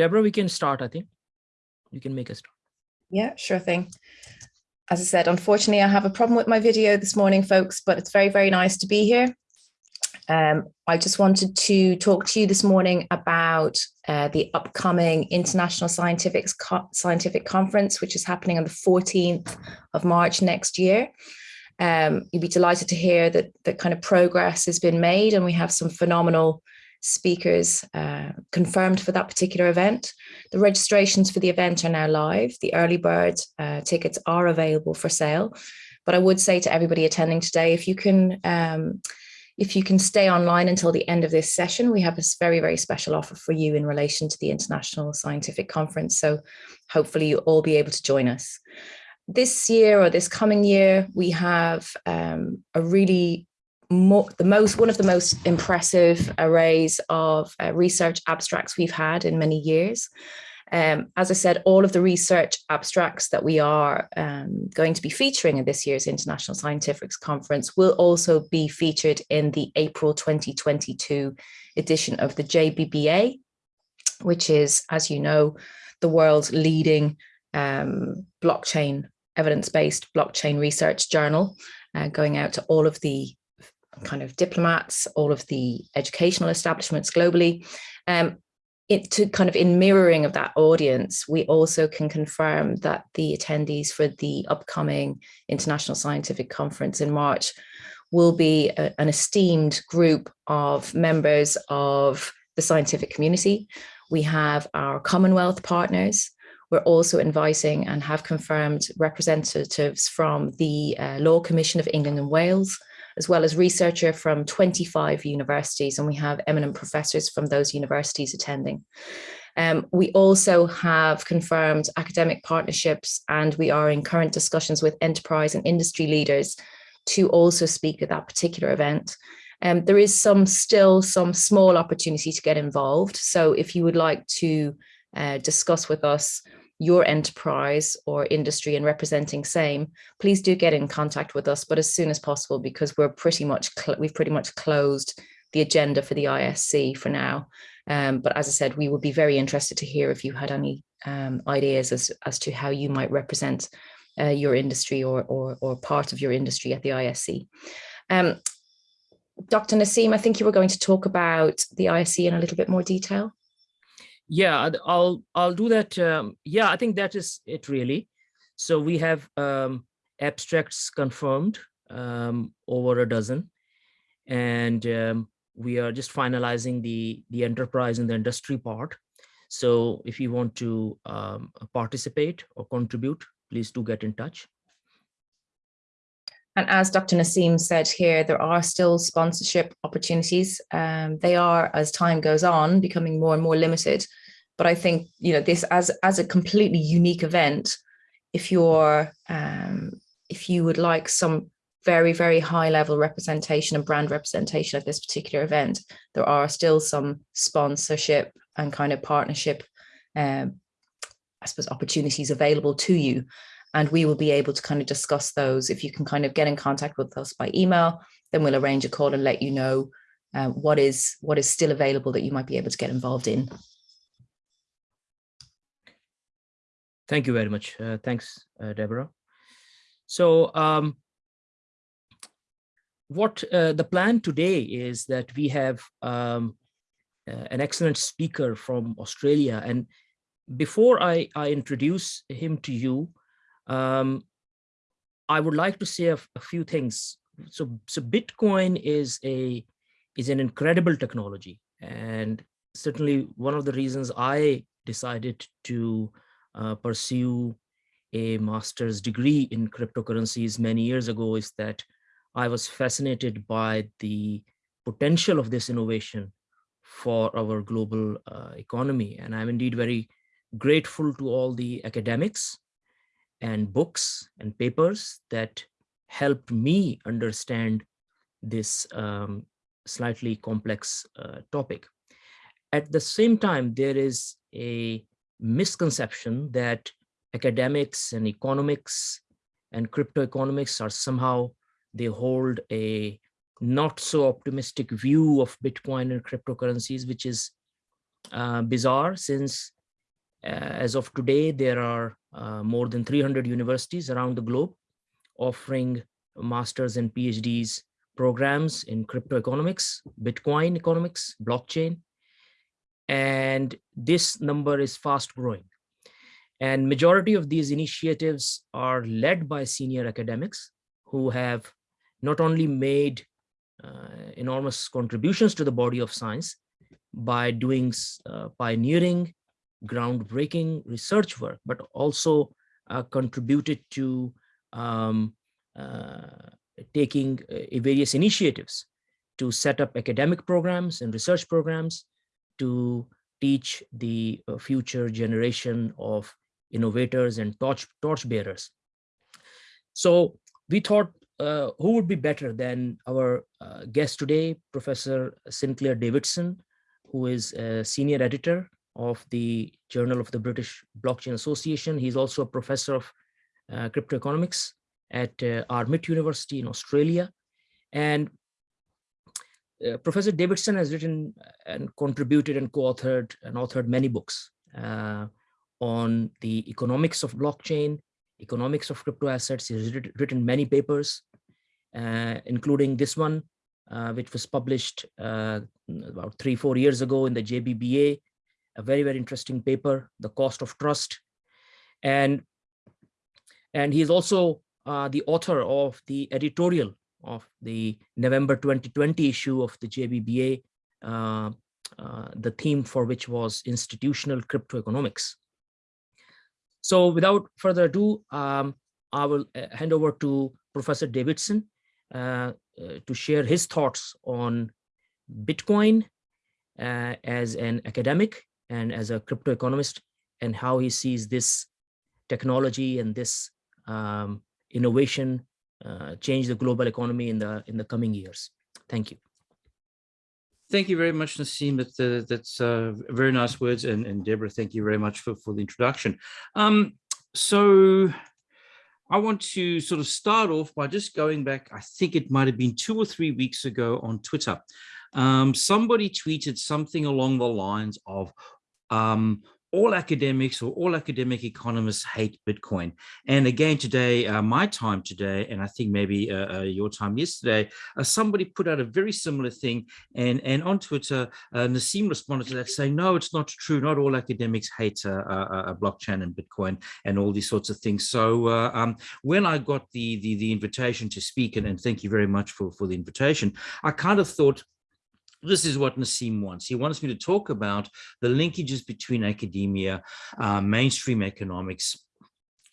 Deborah, we can start, I think. You can make a start. Yeah, sure thing. As I said, unfortunately, I have a problem with my video this morning, folks, but it's very, very nice to be here. Um, I just wanted to talk to you this morning about uh, the upcoming International Scientific, Co Scientific Conference, which is happening on the 14th of March next year. Um, you'd be delighted to hear that that kind of progress has been made and we have some phenomenal speakers uh, confirmed for that particular event. The registrations for the event are now live. The early bird uh, tickets are available for sale. But I would say to everybody attending today, if you can um, if you can stay online until the end of this session, we have a very, very special offer for you in relation to the International Scientific Conference. So hopefully you'll all be able to join us. This year or this coming year, we have um, a really more, the most one of the most impressive arrays of uh, research abstracts we've had in many years. Um, as I said, all of the research abstracts that we are um, going to be featuring in this year's International Scientifics Conference will also be featured in the April 2022 edition of the JBBA, which is, as you know, the world's leading um, blockchain, evidence-based blockchain research journal, uh, going out to all of the kind of diplomats, all of the educational establishments globally. Um, it to kind of in mirroring of that audience, we also can confirm that the attendees for the upcoming International Scientific Conference in March will be a, an esteemed group of members of the scientific community. We have our Commonwealth partners. We're also inviting and have confirmed representatives from the uh, Law Commission of England and Wales, as well as researcher from 25 universities, and we have eminent professors from those universities attending. Um, we also have confirmed academic partnerships and we are in current discussions with enterprise and industry leaders to also speak at that particular event. Um, there is some still some small opportunity to get involved. So if you would like to uh, discuss with us your enterprise or industry and representing same, please do get in contact with us, but as soon as possible, because we're pretty much, we've pretty much closed the agenda for the ISC for now. Um, but as I said, we would be very interested to hear if you had any um, ideas as, as to how you might represent uh, your industry or, or, or part of your industry at the ISC. Um, Dr. Nasim, I think you were going to talk about the ISC in a little bit more detail. Yeah, I'll I'll do that. Um, yeah, I think that is it really. So we have um, abstracts confirmed um, over a dozen, and um, we are just finalizing the the enterprise and the industry part. So if you want to um, participate or contribute, please do get in touch. And as Dr. Nasim said here, there are still sponsorship opportunities. Um, they are, as time goes on, becoming more and more limited. But I think, you know, this as, as a completely unique event, if you're, um, if you would like some very, very high level representation and brand representation at this particular event, there are still some sponsorship and kind of partnership, um, I suppose, opportunities available to you. And we will be able to kind of discuss those. If you can kind of get in contact with us by email, then we'll arrange a call and let you know uh, what is what is still available that you might be able to get involved in. Thank you very much. Uh, thanks, uh, Deborah. So um, what uh, the plan today is that we have um, uh, an excellent speaker from Australia. And before I, I introduce him to you, um, I would like to say a, a, few things. So, so Bitcoin is a is an incredible technology. And certainly one of the reasons I decided to uh, pursue a master's degree in cryptocurrencies many years ago is that I was fascinated by the potential of this innovation for our global uh, economy. And I'm indeed very grateful to all the academics and books and papers that helped me understand this um, slightly complex uh, topic. At the same time, there is a misconception that academics and economics and crypto economics are somehow they hold a not so optimistic view of Bitcoin and cryptocurrencies, which is uh, bizarre since as of today, there are uh, more than 300 universities around the globe offering masters and PhDs programs in crypto economics, Bitcoin economics, blockchain. And this number is fast growing. And majority of these initiatives are led by senior academics who have not only made uh, enormous contributions to the body of science by doing uh, pioneering, groundbreaking research work, but also uh, contributed to um, uh, taking uh, various initiatives to set up academic programs and research programs to teach the uh, future generation of innovators and torch, torch bearers. So we thought uh, who would be better than our uh, guest today, Professor Sinclair Davidson, who is a senior editor of the Journal of the British Blockchain Association. He's also a professor of uh, crypto economics at uh, RMIT University in Australia. And uh, Professor Davidson has written and contributed and co-authored and authored many books uh, on the economics of blockchain, economics of crypto assets. He's written many papers, uh, including this one, uh, which was published uh, about three, four years ago in the JBBA, a very, very interesting paper, The Cost of Trust. And, and he's also uh, the author of the editorial of the November 2020 issue of the JBBA, uh, uh, the theme for which was institutional crypto economics. So without further ado, um, I will uh, hand over to Professor Davidson uh, uh, to share his thoughts on Bitcoin as an academic and as a crypto economist and how he sees this technology and this um, innovation uh, change the global economy in the in the coming years. Thank you. Thank you very much, Nassim. That, uh, that's uh, very nice words. And, and Deborah, thank you very much for, for the introduction. Um, so I want to sort of start off by just going back, I think it might have been two or three weeks ago on Twitter. Um, somebody tweeted something along the lines of, um, all academics or all academic economists hate Bitcoin. And again, today, uh, my time today, and I think maybe uh, uh, your time yesterday, uh, somebody put out a very similar thing. And, and on Twitter, uh, Nassim responded to that saying, no, it's not true. Not all academics hate uh, blockchain and Bitcoin and all these sorts of things. So um, when I got the, the, the invitation to speak, and, and thank you very much for, for the invitation, I kind of thought, this is what Nassim wants. He wants me to talk about the linkages between academia, uh, mainstream economics,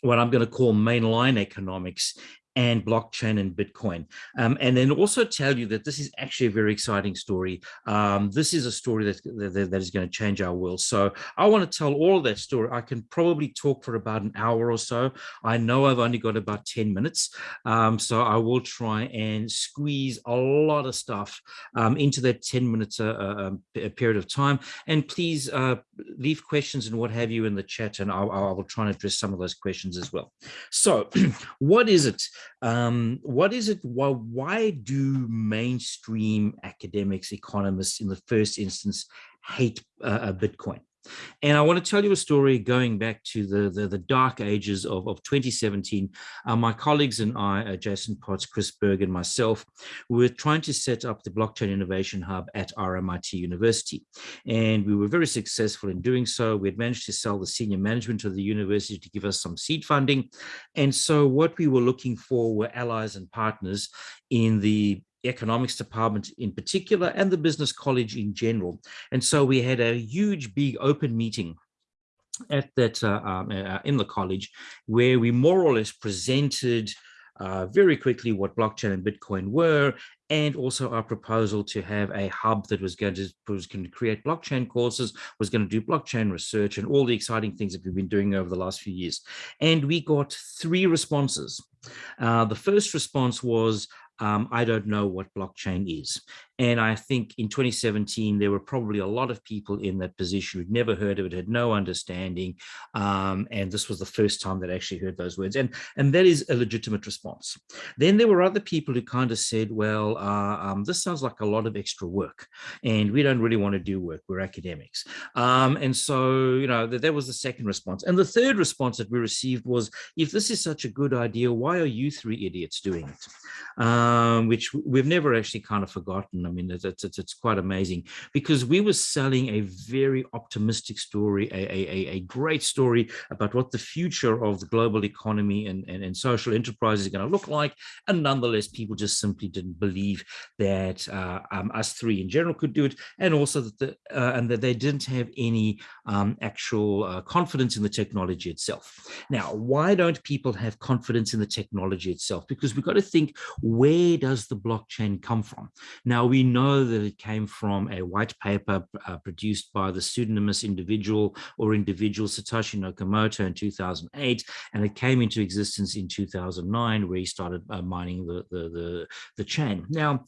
what I'm going to call mainline economics, and blockchain and Bitcoin. Um, and then also tell you that this is actually a very exciting story. Um, this is a story that, that, that is going to change our world. So I want to tell all of that story. I can probably talk for about an hour or so. I know I've only got about 10 minutes. Um, so I will try and squeeze a lot of stuff um, into that 10 minutes uh, uh, um, period of time. And please uh, leave questions and what have you in the chat and I'll, I will try and address some of those questions as well. So what is it um, what is it? Why, why do mainstream academics, economists in the first instance hate uh, uh Bitcoin? And I want to tell you a story going back to the, the, the dark ages of, of 2017. Uh, my colleagues and I, uh, Jason Potts, Chris Berg, and myself, we were trying to set up the Blockchain Innovation Hub at RMIT University. And we were very successful in doing so. We had managed to sell the senior management of the university to give us some seed funding. And so what we were looking for were allies and partners in the economics department in particular and the business college in general. And so we had a huge, big open meeting at that uh, um, uh, in the college where we more or less presented uh, very quickly what blockchain and Bitcoin were, and also our proposal to have a hub that was going to was going to create blockchain courses, was going to do blockchain research, and all the exciting things that we've been doing over the last few years. And we got three responses. Uh, the first response was, um, I don't know what blockchain is. And I think in 2017, there were probably a lot of people in that position who'd never heard of it, had no understanding. Um, and this was the first time that I actually heard those words. And, and that is a legitimate response. Then there were other people who kind of said, well, uh, um, this sounds like a lot of extra work and we don't really want to do work. We're academics. Um, and so, you know, that, that was the second response. And the third response that we received was, if this is such a good idea, why are you three idiots doing it? Um, which we've never actually kind of forgotten. I mean, it's, it's, it's quite amazing because we were selling a very optimistic story, a, a, a great story about what the future of the global economy and, and, and social enterprise is going to look like. And nonetheless, people just simply didn't believe that uh, um, us three in general could do it. And also that, the, uh, and that they didn't have any um, actual uh, confidence in the technology itself. Now, why don't people have confidence in the technology itself? Because we've got to think, where does the blockchain come from? Now, we know that it came from a white paper uh, produced by the pseudonymous individual or individual Satoshi Nakamoto in 2008, and it came into existence in 2009, where he started uh, mining the, the, the, the chain. Now,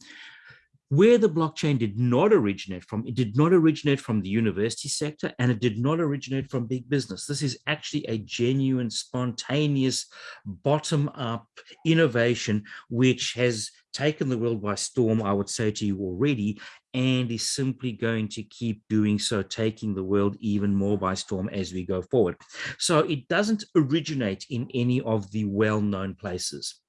where the blockchain did not originate from, it did not originate from the university sector and it did not originate from big business. This is actually a genuine, spontaneous, bottom-up innovation, which has taken the world by storm, I would say to you already, and is simply going to keep doing so, taking the world even more by storm as we go forward. So it doesn't originate in any of the well-known places.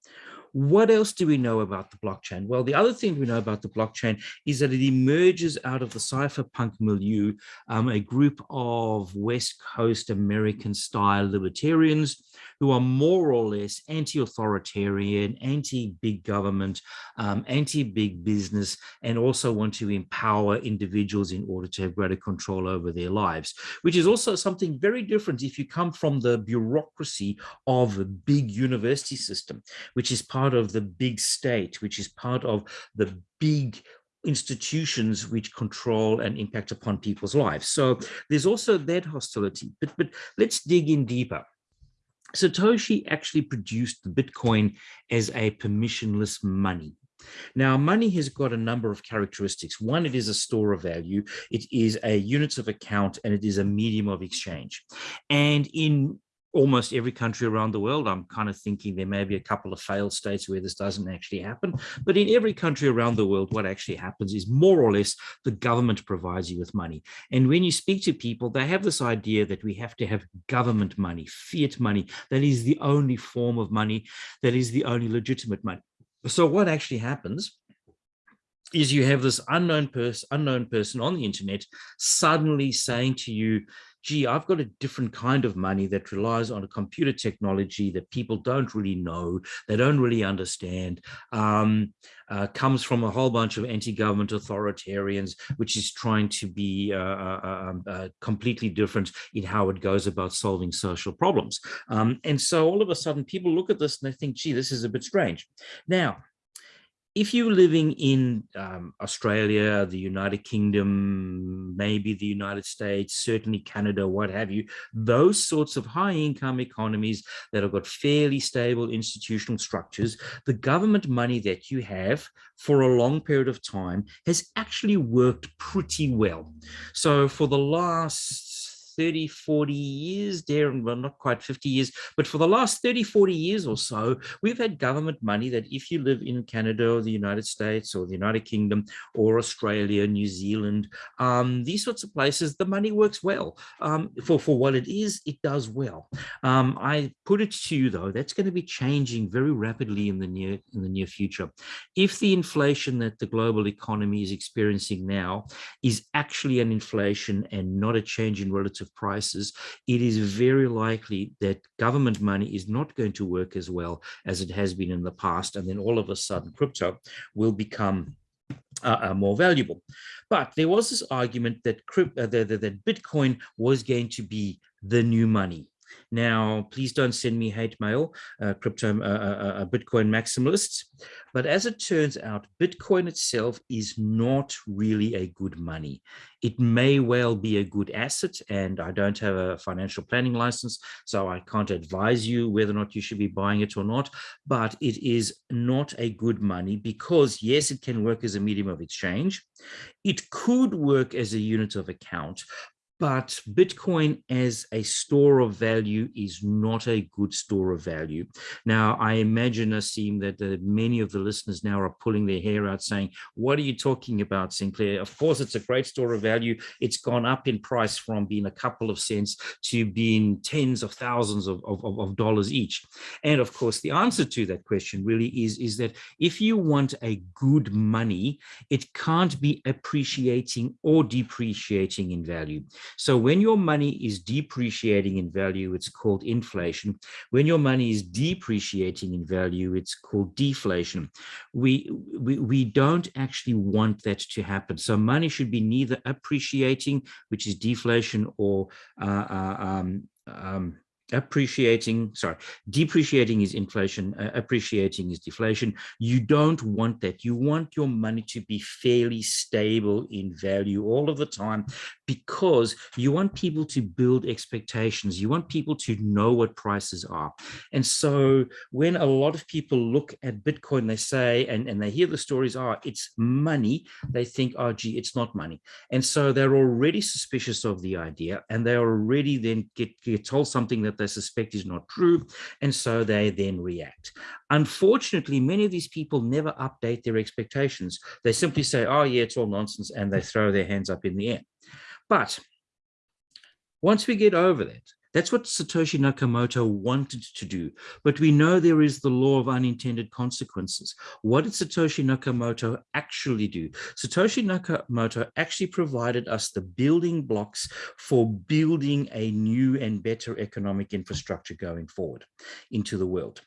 What else do we know about the blockchain? Well, the other thing we know about the blockchain is that it emerges out of the cypherpunk milieu, um, a group of West Coast American style libertarians who are more or less anti-authoritarian, anti-big government, um, anti-big business, and also want to empower individuals in order to have greater control over their lives, which is also something very different if you come from the bureaucracy of a big university system, which is part of the big state, which is part of the big institutions which control and impact upon people's lives. So there's also that hostility, but, but let's dig in deeper. Satoshi actually produced the Bitcoin as a permissionless money. Now, money has got a number of characteristics. One, it is a store of value. It is a units of account and it is a medium of exchange. And in almost every country around the world. I'm kind of thinking there may be a couple of failed states where this doesn't actually happen. But in every country around the world, what actually happens is more or less the government provides you with money. And when you speak to people, they have this idea that we have to have government money, fiat money. That is the only form of money. That is the only legitimate money. So what actually happens is you have this unknown person, unknown person on the internet suddenly saying to you, gee, I've got a different kind of money that relies on a computer technology that people don't really know, they don't really understand, um, uh, comes from a whole bunch of anti-government authoritarians, which is trying to be uh, uh, uh um, uh, completely different in how it goes about solving social problems. Um, and so all of a sudden people look at this and they think, gee, this is a bit strange. Now, if you're living in um, Australia, the United Kingdom, maybe the United States, certainly Canada, what have you, those sorts of high income economies that have got fairly stable institutional structures, the government money that you have for a long period of time has actually worked pretty well. So for the last 30, 40 years, there, well, not quite 50 years, but for the last 30, 40 years or so, we've had government money that if you live in Canada or the United States or the United Kingdom or Australia, New Zealand, um, these sorts of places, the money works well. Um, for, for what it is, it does well. Um, I put it to you though, that's going to be changing very rapidly in the near in the near future. If the inflation that the global economy is experiencing now is actually an inflation and not a change in relative prices, it is very likely that government money is not going to work as well as it has been in the past. And then all of a sudden crypto will become uh, uh, more valuable. But there was this argument that, uh, that, that Bitcoin was going to be the new money. Now, please don't send me hate mail, uh, crypto, uh, uh, uh, Bitcoin maximalists. But as it turns out, Bitcoin itself is not really a good money. It may well be a good asset, and I don't have a financial planning license, so I can't advise you whether or not you should be buying it or not, but it is not a good money because yes, it can work as a medium of exchange. It could work as a unit of account, but Bitcoin as a store of value is not a good store of value. Now, I imagine, Asim, that uh, many of the listeners now are pulling their hair out saying, what are you talking about, Sinclair? Of course, it's a great store of value. It's gone up in price from being a couple of cents to being tens of thousands of, of, of dollars each. And of course, the answer to that question really is, is that if you want a good money, it can't be appreciating or depreciating in value. So when your money is depreciating in value, it's called inflation. When your money is depreciating in value, it's called deflation. We, we, we don't actually want that to happen. So money should be neither appreciating, which is deflation, or uh, uh, um, um, appreciating, sorry, depreciating is inflation, uh, appreciating is deflation. You don't want that. You want your money to be fairly stable in value all of the time because you want people to build expectations. You want people to know what prices are. And so when a lot of people look at Bitcoin, they say, and, and they hear the stories are, oh, it's money, they think, oh, gee, it's not money. And so they're already suspicious of the idea and they already then get, get told something that they suspect is not true, and so they then react. Unfortunately, many of these people never update their expectations. They simply say, oh yeah, it's all nonsense, and they throw their hands up in the air. But once we get over that, that's what Satoshi Nakamoto wanted to do. But we know there is the law of unintended consequences. What did Satoshi Nakamoto actually do? Satoshi Nakamoto actually provided us the building blocks for building a new and better economic infrastructure going forward into the world.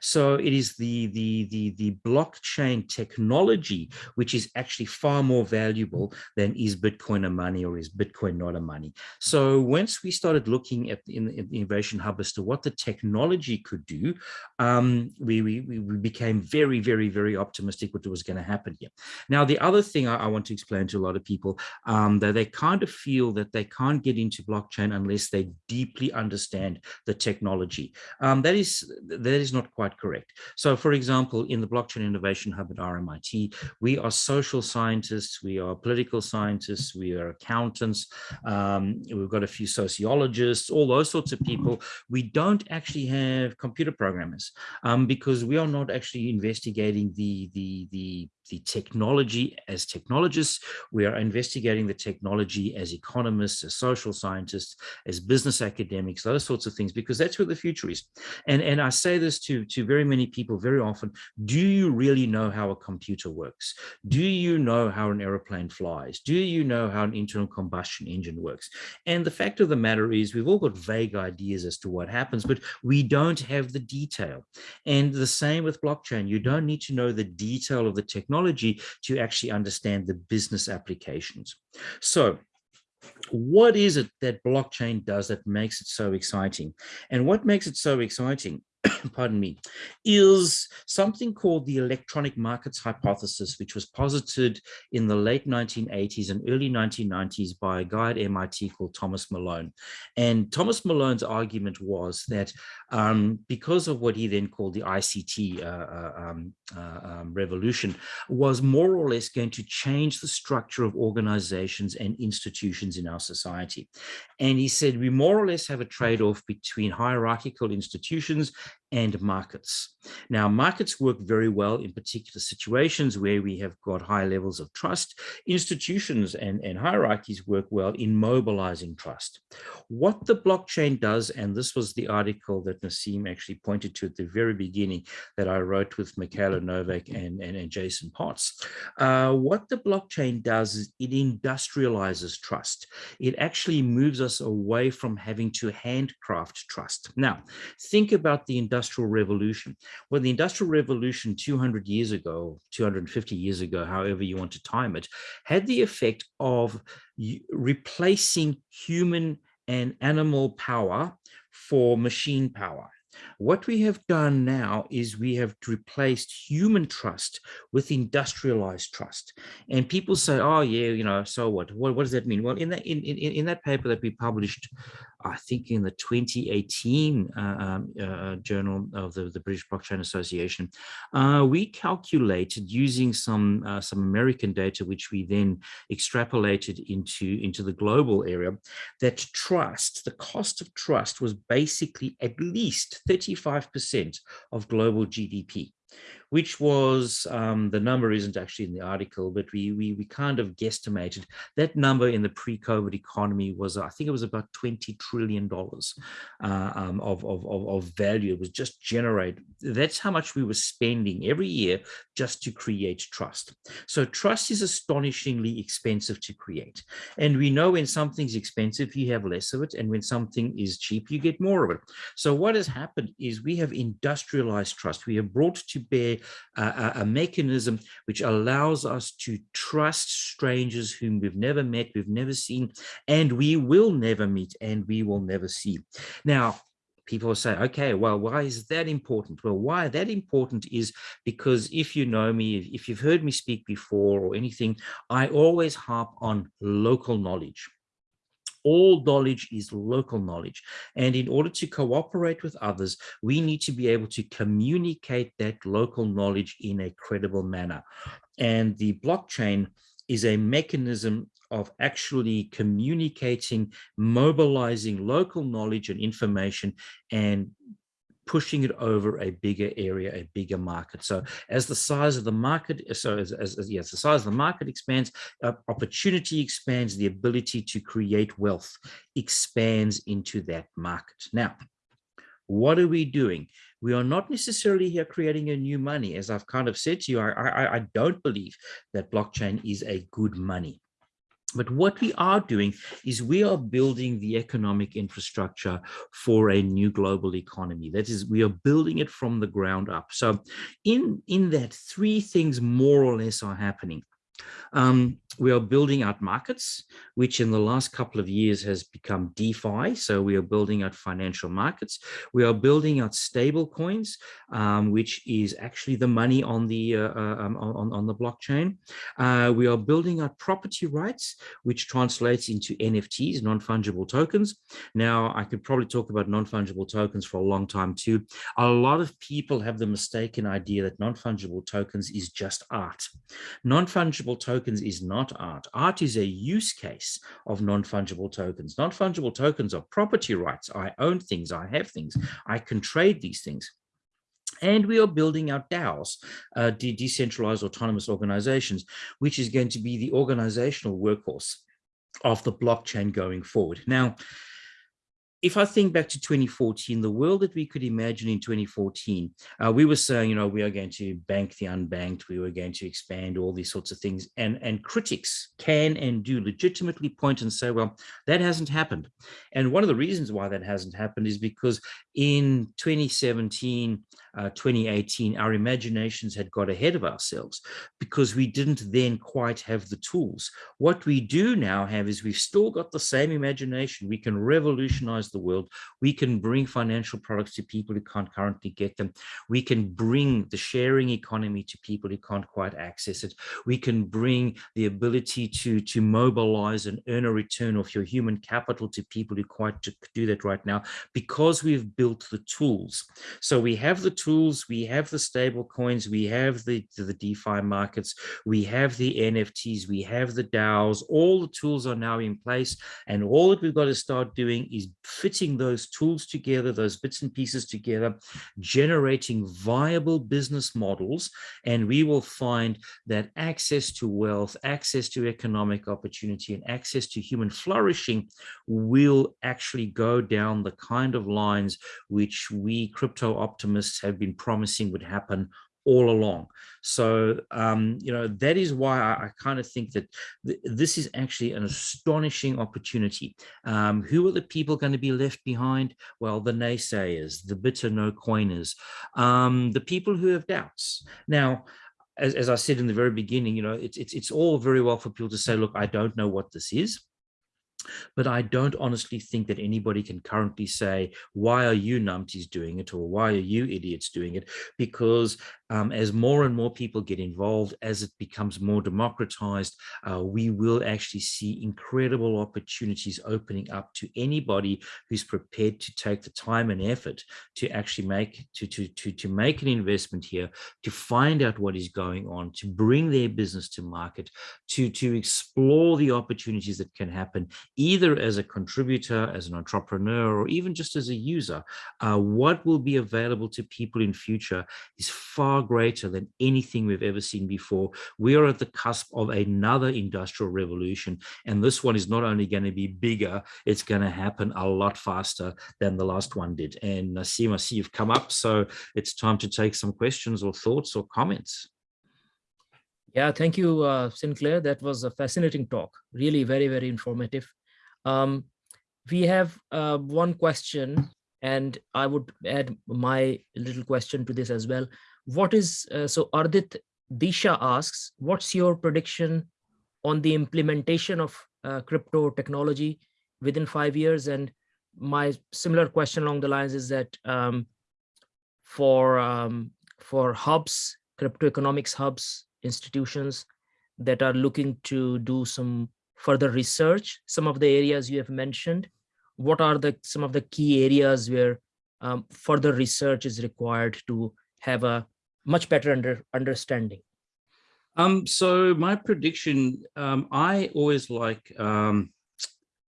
So it is the, the, the, the blockchain technology, which is actually far more valuable than is Bitcoin a money or is Bitcoin not a money. So once we started looking at in, in the Innovation Hub as to what the technology could do, um, we, we, we became very, very, very optimistic what was going to happen here. Now, the other thing I, I, want to explain to a lot of people um, that they kind of feel that they can't get into blockchain unless they deeply understand the technology. Um, that is that is not quite correct. So for example, in the Blockchain Innovation Hub at RMIT, we are social scientists, we are political scientists, we are accountants, um, we've got a few sociologists, all those sorts of people. We don't actually have computer programmers um, because we are not actually investigating the, the, the the technology as technologists. We are investigating the technology as economists, as social scientists, as business academics, those sorts of things, because that's where the future is. And, and I say this to, to very many people very often, do you really know how a computer works? Do you know how an aeroplane flies? Do you know how an internal combustion engine works? And the fact of the matter is we've all got vague ideas as to what happens, but we don't have the detail. And the same with blockchain. You don't need to know the detail of the technology technology to actually understand the business applications. So what is it that blockchain does that makes it so exciting? And what makes it so exciting pardon me, is something called the electronic markets hypothesis, which was posited in the late 1980s and early 1990s by a guy at MIT called Thomas Malone. And Thomas Malone's argument was that um, because of what he then called the ICT uh, uh, um, uh, um, revolution, was more or less going to change the structure of organizations and institutions in our society. And he said, we more or less have a trade-off between hierarchical institutions and markets. Now, markets work very well in particular situations where we have got high levels of trust. Institutions and, and hierarchies work well in mobilizing trust. What the blockchain does, and this was the article that Nassim actually pointed to at the very beginning that I wrote with Mikayla Novak and, and, and Jason Potts, uh, what the blockchain does is it industrializes trust. It actually moves us away from having to handcraft trust. Now, think about the industrial revolution. Well, the industrial revolution 200 years ago, 250 years ago, however you want to time it, had the effect of replacing human and animal power for machine power. What we have done now is we have replaced human trust with industrialized trust. And people say, oh, yeah, you know, so what? What, what does that mean? Well, in that, in, in, in that paper that we published, I think in the 2018 uh, um, uh, journal of the, the British Blockchain Association, uh, we calculated using some uh, some American data, which we then extrapolated into, into the global area, that trust, the cost of trust was basically at least 35% of global GDP which was um, the number isn't actually in the article, but we, we, we kind of guesstimated that number in the pre-COVID economy was, I think it was about $20 trillion uh, um, of, of, of, value. It was just generated. That's how much we were spending every year just to create trust. So trust is astonishingly expensive to create. And we know when something's expensive, you have less of it. And when something is cheap, you get more of it. So what has happened is we have industrialized trust. We have brought to bear a, a, mechanism which allows us to trust strangers whom we've never met, we've never seen, and we will never meet and we will never see. Now, people say, okay, well, why is that important? Well, why that important is because if you know me, if you've heard me speak before or anything, I always harp on local knowledge all knowledge is local knowledge. And in order to cooperate with others, we need to be able to communicate that local knowledge in a credible manner. And the blockchain is a mechanism of actually communicating, mobilizing local knowledge and information and pushing it over a bigger area, a bigger market. So as the size of the market, so as, as, as yes, the size of the market expands, uh, opportunity expands, the ability to create wealth expands into that market. Now, what are we doing? We are not necessarily here creating a new money. As I've kind of said to you, I, I, I don't believe that blockchain is a good money. But what we are doing is we are building the economic infrastructure for a new global economy. That is, we are building it from the ground up. So in, in that, three things more or less are happening. Um, we are building out markets, which in the last couple of years has become DeFi. So we are building out financial markets. We are building out stable coins, um, which is actually the money on the uh, uh um, on, on the blockchain. Uh, we are building out property rights, which translates into NFTs, non-fungible tokens. Now, I could probably talk about non-fungible tokens for a long time too. A lot of people have the mistaken idea that non-fungible tokens is just art. Non-fungible tokens is not art. Art is a use case of non-fungible tokens. Non-fungible tokens are property rights. I own things, I have things, I can trade these things. And we are building out DAOs, uh, de decentralized autonomous organizations, which is going to be the organizational workhorse of the blockchain going forward. Now, if I think back to 2014, the world that we could imagine in 2014, uh, we were saying, you know, we are going to bank the unbanked, we were going to expand all these sorts of things. And, and critics can and do legitimately point and say, well, that hasn't happened. And one of the reasons why that hasn't happened is because in 2017, uh, 2018, our imaginations had got ahead of ourselves because we didn't then quite have the tools. What we do now have is we've still got the same imagination. We can revolutionize the world. We can bring financial products to people who can't currently get them. We can bring the sharing economy to people who can't quite access it. We can bring the ability to, to mobilize and earn a return of your human capital to people who quite do that right now because we've built the tools. So we have the tools, we have the stable coins, we have the, the DeFi markets, we have the NFTs, we have the DAOs, all the tools are now in place. And all that we've got to start doing is fitting those tools together, those bits and pieces together, generating viable business models. And we will find that access to wealth, access to economic opportunity, and access to human flourishing will actually go down the kind of lines which we crypto optimists have have been promising would happen all along. So, um, you know, that is why I, I kind of think that th this is actually an astonishing opportunity. Um, who are the people going to be left behind? Well, the naysayers, the bitter no coiners, um, the people who have doubts. Now, as, as I said in the very beginning, you know, it's, it's, it's all very well for people to say, look, I don't know what this is. But I don't honestly think that anybody can currently say, why are you numpties doing it or why are you idiots doing it? Because um, as more and more people get involved, as it becomes more democratized, uh, we will actually see incredible opportunities opening up to anybody who's prepared to take the time and effort to actually make to to to to make an investment here, to find out what is going on, to bring their business to market, to to explore the opportunities that can happen, either as a contributor, as an entrepreneur, or even just as a user. Uh, what will be available to people in future is far greater than anything we've ever seen before. We are at the cusp of another industrial revolution. And this one is not only going to be bigger, it's going to happen a lot faster than the last one did. And Nasim, I see you've come up, so it's time to take some questions or thoughts or comments. Yeah, thank you, uh, Sinclair. That was a fascinating talk. Really very, very informative. Um, we have uh, one question and I would add my little question to this as well what is, uh, so Ardit Disha asks, what's your prediction on the implementation of uh, crypto technology within five years? And my similar question along the lines is that um, for, um, for hubs, crypto economics hubs, institutions that are looking to do some further research, some of the areas you have mentioned, what are the some of the key areas where um, further research is required to have a much better under understanding? Um, so my prediction, um, I always like um,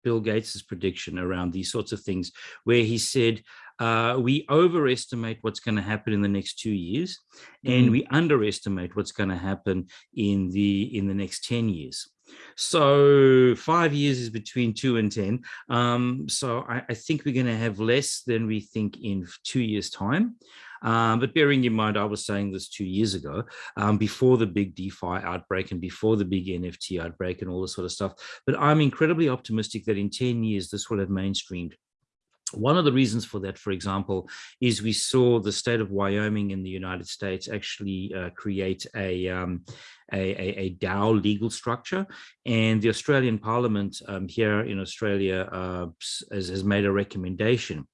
Bill Gates's prediction around these sorts of things, where he said, uh, we overestimate what's going to happen in the next two years, and mm. we underestimate what's going to happen in the in the next 10 years. So five years is between two and 10. Um, so I, I, think we're going to have less than we think in two years time. Um, but bearing in mind, I was saying this two years ago, um, before the big DeFi outbreak and before the big NFT outbreak and all this sort of stuff. But I'm incredibly optimistic that in 10 years, this will have mainstreamed. One of the reasons for that, for example, is we saw the state of Wyoming in the United States actually uh, create a, um, a, a, a, DAO legal structure. And the Australian Parliament um, here in Australia uh, has, has, made a recommendation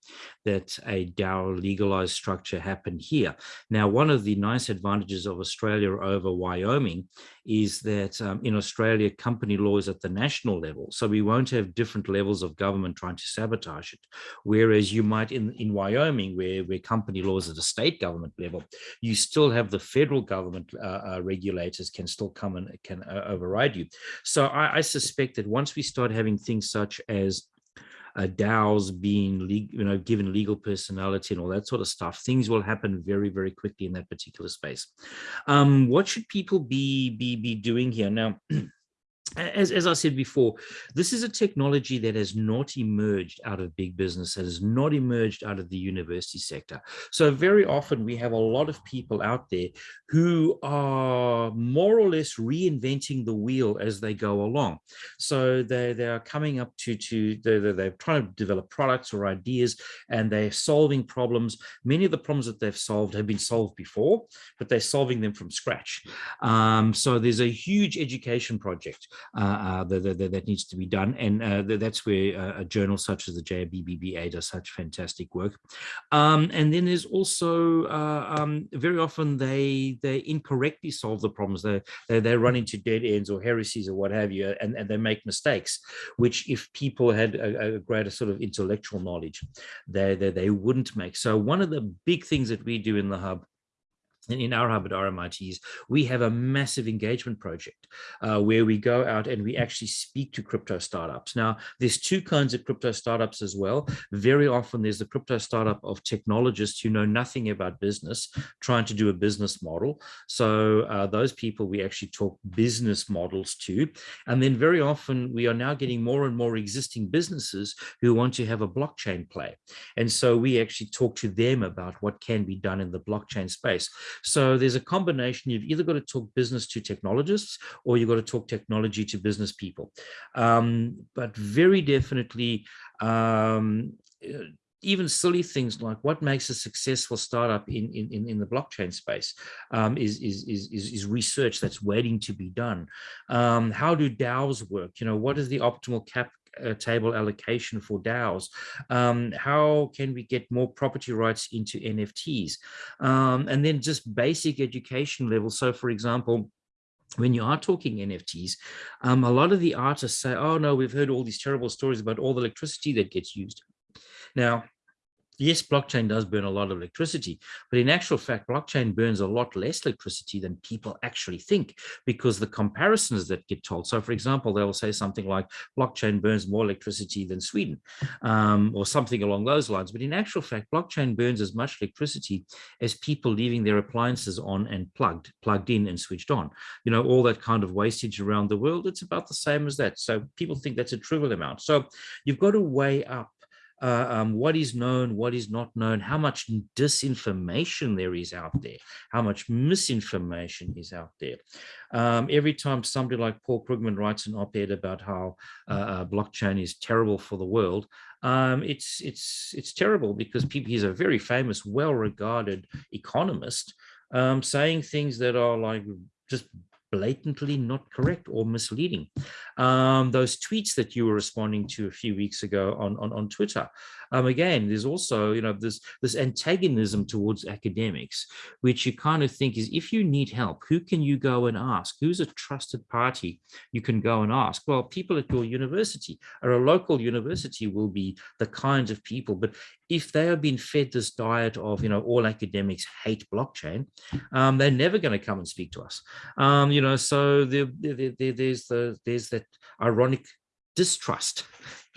that a DAO legalized structure happen here. Now, one of the nice advantages of Australia over Wyoming is that um, in Australia, company law is at the national level. So we won't have different levels of government trying to sabotage it. Whereas you might in, in Wyoming, where, where company law is at a state government level, you still have the federal government uh, uh, regulators can still come and can uh, override you. So I, I suspect that once we start having things such as uh, DAOs being, you know, given legal personality and all that sort of stuff, things will happen very, very quickly in that particular space. Um, what should people be be be doing here now? as, as I said before, this is a technology that has not emerged out of big business, that has not emerged out of the university sector. So very often we have a lot of people out there who are more or less reinventing the wheel as they go along. So they, they are coming up to, to they're, they're trying to develop products or ideas and they're solving problems. Many of the problems that they've solved have been solved before, but they're solving them from scratch. Um, so there's a huge education project that, that, that, needs to be done. And uh, that's where a journal such as the JBBBA does such fantastic work. Um, and then there's also um, very often they they incorrectly solve the problems. They, they, they run into dead ends or heresies or what have you, and, and they make mistakes, which if people had a, a greater sort of intellectual knowledge, they, they, they wouldn't make. So one of the big things that we do in the hub in our hub at RMITs, we have a massive engagement project uh, where we go out and we actually speak to crypto startups. Now, there's two kinds of crypto startups as well. Very often there's the crypto startup of technologists who know nothing about business, trying to do a business model. So uh, those people we actually talk business models to. And then very often we are now getting more and more existing businesses who want to have a blockchain play. And so we actually talk to them about what can be done in the blockchain space. So there's a combination. You've either got to talk business to technologists or you've got to talk technology to business people. Um, but very definitely, um, uh, even silly things like what makes a successful startup in in in the blockchain space um, is, is is is research that's waiting to be done. Um, how do DAOs work? You know, what is the optimal cap uh, table allocation for DAOs? Um, how can we get more property rights into NFTs? Um, and then just basic education level. So for example, when you are talking NFTs, um, a lot of the artists say, oh no, we've heard all these terrible stories about all the electricity that gets used. Now, yes, blockchain does burn a lot of electricity, but in actual fact, blockchain burns a lot less electricity than people actually think because the comparisons that get told. So for example, they will say something like blockchain burns more electricity than Sweden um, or something along those lines. But in actual fact, blockchain burns as much electricity as people leaving their appliances on and plugged, plugged in and switched on. You know, all that kind of wastage around the world, it's about the same as that. So people think that's a trivial amount. So you've got to weigh up uh, um, what is known, what is not known, how much disinformation there is out there, how much misinformation is out there. Um, every time somebody like Paul Krugman writes an op-ed about how uh, uh, blockchain is terrible for the world, um, it's it's it's terrible because people, he's a very famous, well-regarded economist um, saying things that are like just blatantly not correct or misleading. Um, those tweets that you were responding to a few weeks ago on, on, on Twitter, um, again, there's also, you know, this, this antagonism towards academics, which you kind of think is if you need help, who can you go and ask? Who's a trusted party you can go and ask? Well, people at your university or a local university will be the kinds of people, but if they have been fed this diet of, you know, all academics hate blockchain, um, they're never going to come and speak to us. Um, you know, so there, there, there, there's the there's that ironic distrust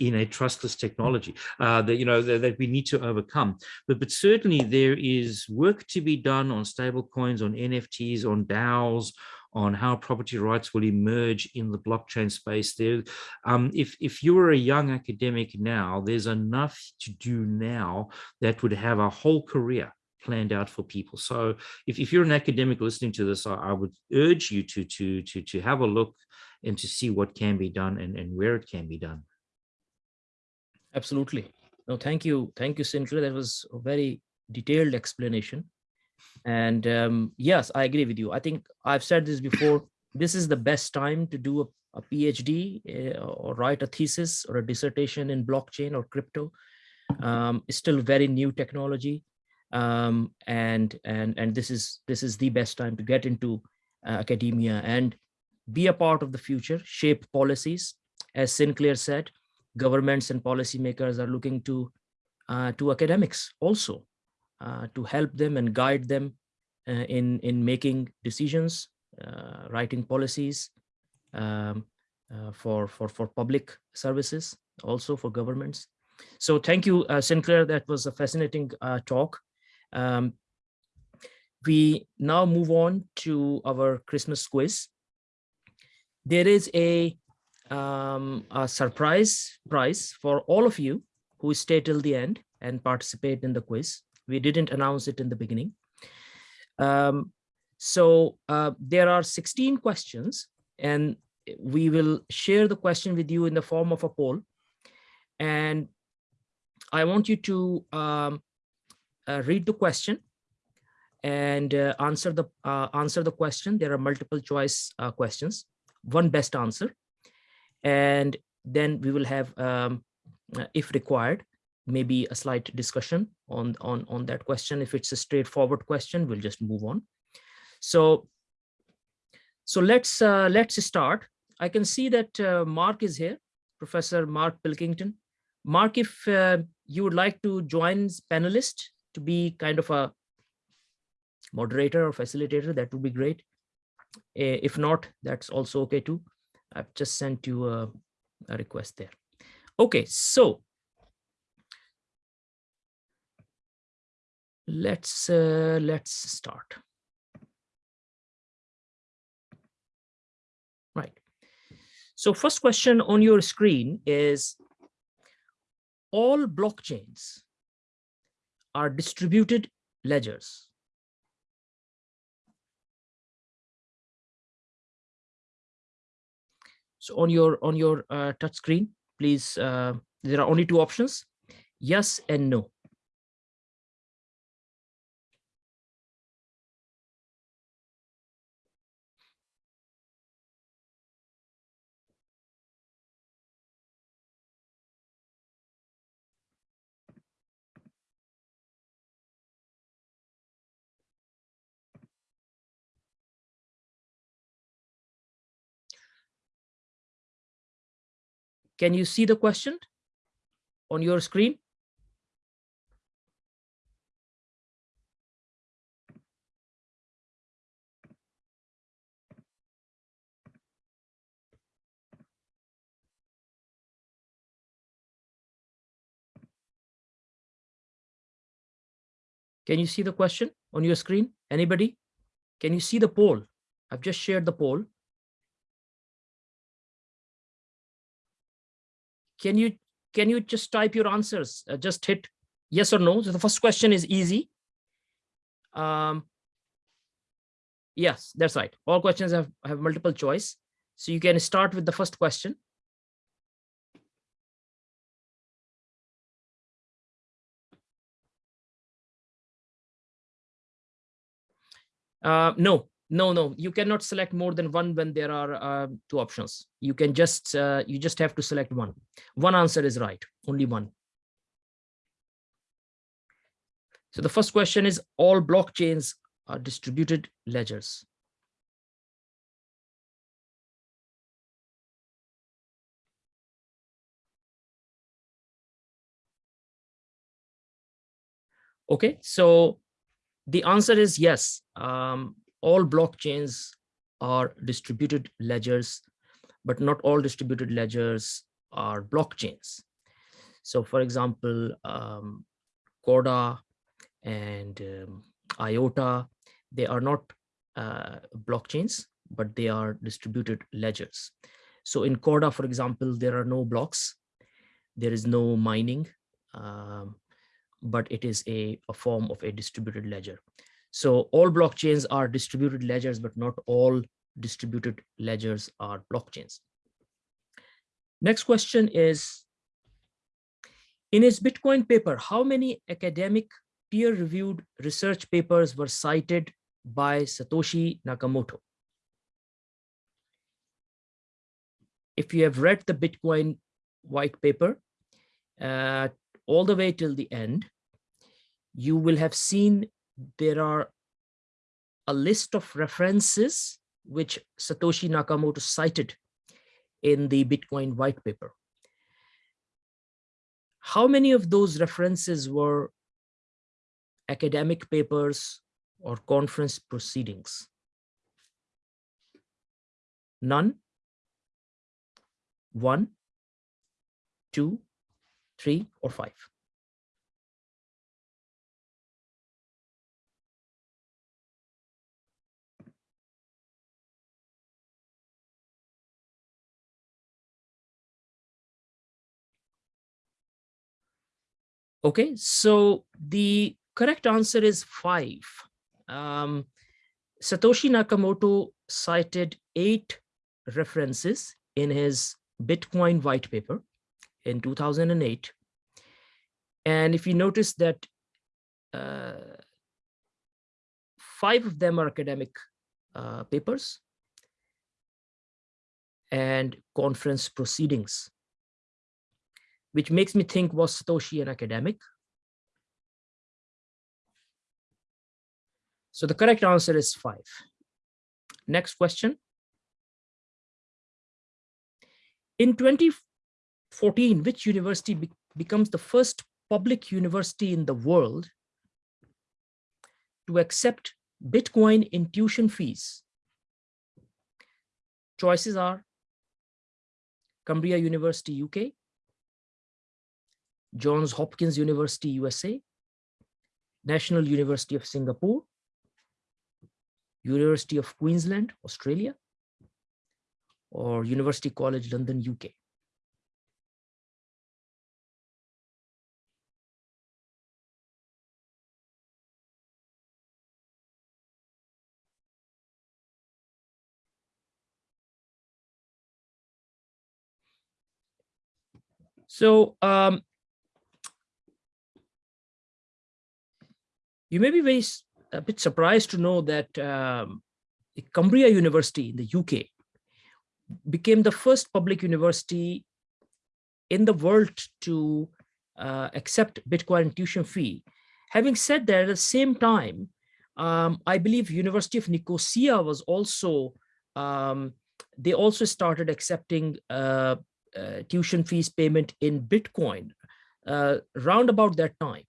in a trustless technology uh, that you know that, that, we need to overcome. But but certainly there is work to be done on stable coins, on NFTs, on DAOs, on how property rights will emerge in the blockchain space. There, um, if if you are a young academic now, there's enough to do now that would have a whole career planned out for people. So if, if you're an academic listening to this, I, I, would urge you to, to, to, to have a look and to see what can be done and, and where it can be done. Absolutely. No, thank you. Thank you, Sinclair. That was a very detailed explanation. And um, yes, I agree with you. I think I've said this before. This is the best time to do a, a PhD uh, or write a thesis or a dissertation in blockchain or crypto. Um, it's still very new technology um, and and and this is this is the best time to get into uh, academia and be a part of the future, shape policies. As Sinclair said, governments and policymakers are looking to uh, to academics also uh, to help them and guide them uh, in in making decisions, uh, writing policies um, uh, for for for public services, also for governments. So thank you, Sinclair. That was a fascinating talk. Um, we now move on to our Christmas quiz. There is a, um, a surprise prize for all of you who stay till the end and participate in the quiz. We didn't announce it in the beginning. Um, so uh, there are 16 questions and we will share the question with you in the form of a poll. And I want you to um, uh, read the question and uh, answer the uh, answer the question. There are multiple choice uh, questions, one best answer, and then we will have, um, uh, if required, maybe a slight discussion on on on that question. If it's a straightforward question, we'll just move on. So, so let's uh, let's start. I can see that Mark is here, Professor Mark Pilkington. Mark, if you would like to join panelist, to be kind of a moderator or facilitator, that would be great. If not, that's also okay too. I've just sent you a, a request there. Okay, so let's uh, let's start. Right. So first question on your screen is all blockchains are distributed ledgers. So on your on your uh, touch screen, please, uh, there are only two options, yes and no. Can you see the question on your screen? Can you see the question on your screen? Anybody? Can you see the poll? I've just shared the poll. Can you can you just type your answers? Uh, just hit yes or no. So the first question is easy. Um, yes, that's right. All questions have, have multiple choice. So you can start with the first question. Uh, no, no, no, you cannot select more than one when there are uh, two options. You can just, uh, you just have to select one. One answer is right, only one. So the first question is all blockchains are distributed ledgers. Okay, so the answer is yes. Um, all blockchains are distributed ledgers, but not all distributed ledgers are blockchains. So for example, um, Corda and um, IOTA, they are not uh, blockchains, but they are distributed ledgers. So in Corda, for example, there are no blocks. There is no mining. Um, but it is a, a form of a distributed ledger. So all blockchains are distributed ledgers, but not all distributed ledgers are blockchains. Next question is, in his Bitcoin paper, how many academic peer-reviewed research papers were cited by Satoshi Nakamoto? If you have read the Bitcoin white paper uh, all the way till the end, you will have seen there are a list of references which Satoshi Nakamoto cited in the Bitcoin white paper. How many of those references were academic papers or conference proceedings? None? One, two, three, or five? Okay, so the correct answer is five. Um, Satoshi Nakamoto cited eight references in his Bitcoin white paper in 2008. And if you notice that uh, five of them are academic uh, papers and conference proceedings which makes me think was Satoshi an academic? So the correct answer is five. Next question. In 2014, which university be becomes the first public university in the world to accept Bitcoin in tuition fees? Choices are Cumbria University, UK, Johns Hopkins University, USA, National University of Singapore, University of Queensland, Australia, or University College London, UK. So um, You may be very a bit surprised to know that um, Cumbria University in the UK became the first public university in the world to uh, accept Bitcoin tuition fee. Having said that, at the same time, um, I believe University of Nicosia was also, um, they also started accepting uh, uh, tuition fees payment in Bitcoin uh, round about that time.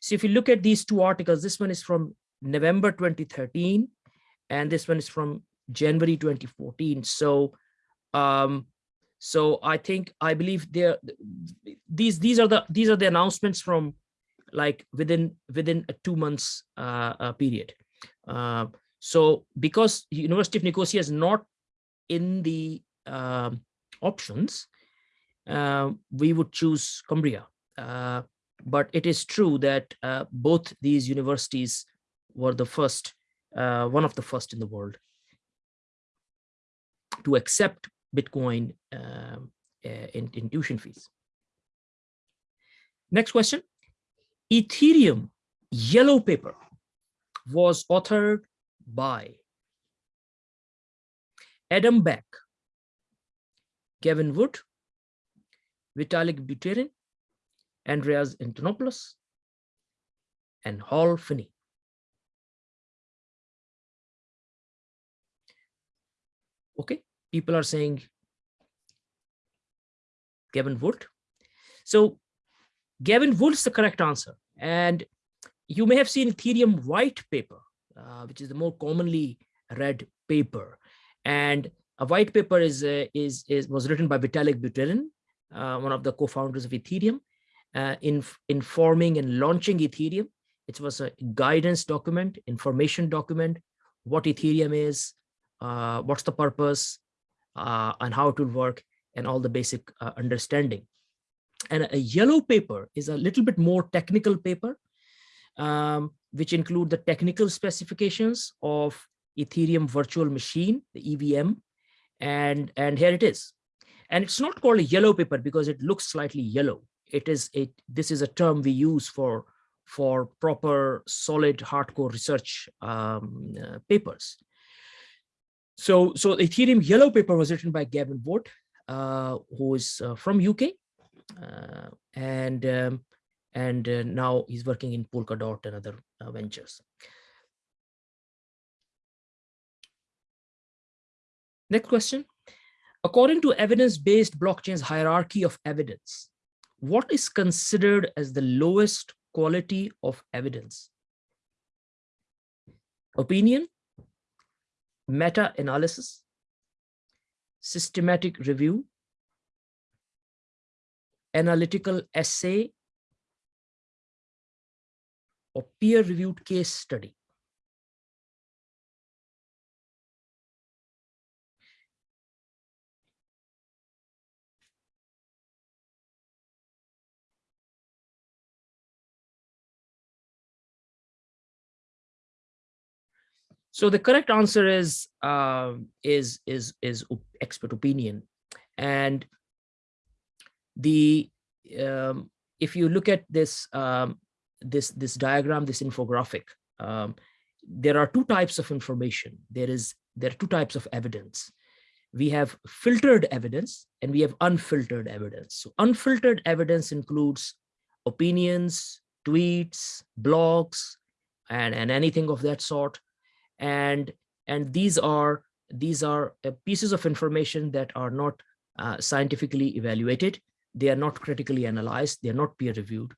So if you look at these two articles, this one is from November 2013, and this one is from January 2014. So, um, so I think I believe there these these are the these are the announcements from like within within a two months uh, uh, period. Uh, so because University of Nicosia is not in the um, options, uh, we would choose Cumbria. Uh, but it is true that uh, both these universities were the first, uh, one of the first in the world to accept Bitcoin um, in, in tuition fees. Next question. Ethereum yellow paper was authored by Adam Back, Gavin Wood, Vitalik Buterin, Andreas Antonopoulos, and Hal Finney. Okay, people are saying Gavin Wood. So Gavin Wood is the correct answer. And you may have seen Ethereum white paper, uh, which is the more commonly read paper. And a white paper is, uh, is, is was written by Vitalik Buterin, uh, one of the co-founders of Ethereum, uh, in informing and launching Ethereum. It was a guidance document, information document, what Ethereum is, uh, what's the purpose, uh, and how it will work, and all the basic uh, understanding. And a yellow paper is a little bit more technical paper, um, which include the technical specifications of Ethereum virtual machine, the EVM, and, and here it is. And it's not called a yellow paper because it looks slightly yellow. It is a, this is a term we use for, for proper solid hardcore research um, uh, papers. So, so the Ethereum yellow paper was written by Gavin Wood, uh, who is uh, from UK, uh, and um, and uh, now he's working in Polkadot and other uh, ventures. Next question. According to evidence-based blockchain's hierarchy of evidence, what is considered as the lowest quality of evidence? Opinion, meta-analysis, systematic review, analytical essay, or peer-reviewed case study. So the correct answer is uh, is is is expert opinion, and the um, if you look at this um, this this diagram, this infographic, um, there are two types of information. There is there are two types of evidence. We have filtered evidence and we have unfiltered evidence. So unfiltered evidence includes opinions, tweets, blogs, and, and anything of that sort and and these are these are uh, pieces of information that are not uh, scientifically evaluated. They are not critically analyzed. They are not peer reviewed.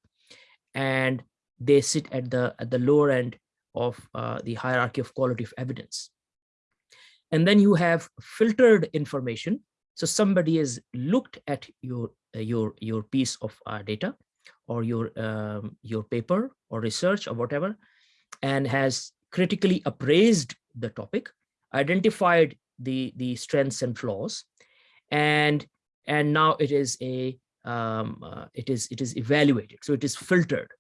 And they sit at the at the lower end of uh, the hierarchy of quality of evidence. And then you have filtered information. So somebody has looked at your uh, your your piece of uh, data or your um, your paper or research or whatever and has critically appraised the topic, identified the, the strengths and flaws, and, and now it is a um, uh, it is it is evaluated. So it is filtered.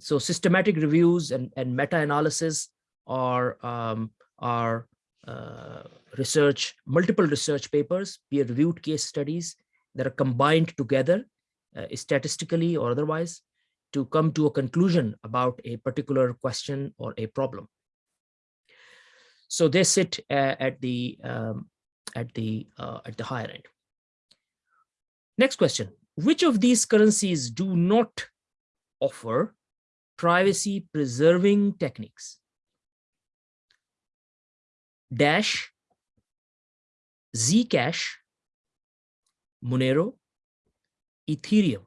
So systematic reviews and, and meta-analysis are um, are uh, research, multiple research papers, peer-reviewed case studies that are combined together uh, statistically or otherwise to come to a conclusion about a particular question or a problem. So they sit uh, at the um, at the uh, at the higher end. Next question: Which of these currencies do not offer privacy preserving techniques? Dash, Zcash, Monero, Ethereum